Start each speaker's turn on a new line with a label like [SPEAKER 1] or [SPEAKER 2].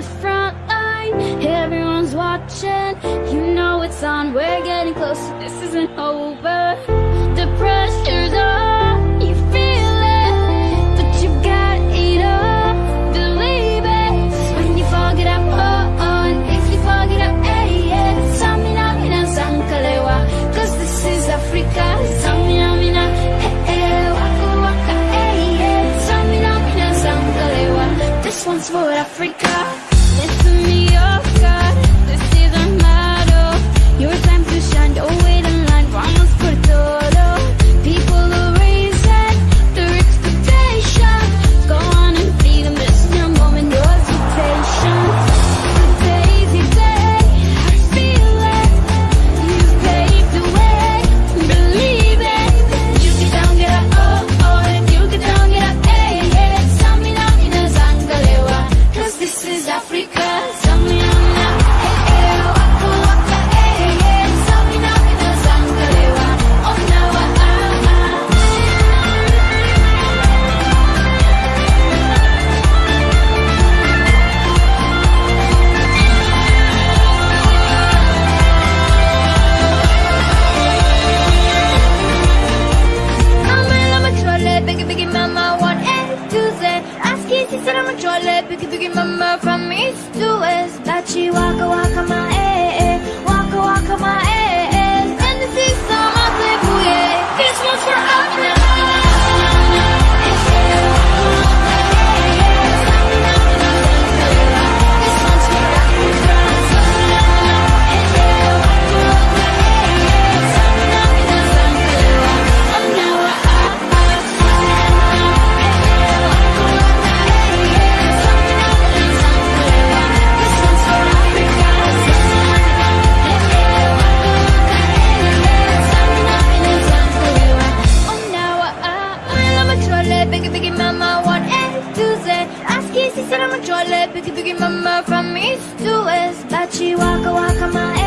[SPEAKER 1] the front line. Everyone's watching. You know it's on. We're getting closer. This isn't over. The pressure's on. You feel it, but you got it all. Believe it. When you forget up, oh, oh, and if you forget up, hey, yeah. Samina, mina. Cause this is Africa. This one's for Africa. Kissy, said I'm a trolley, biggie, biggie, mama, from east to west. Dachi, waka, waka, my eh, eh, trolley. Biggie, biggie, mama, from east to west. Dachi, waka, waka, my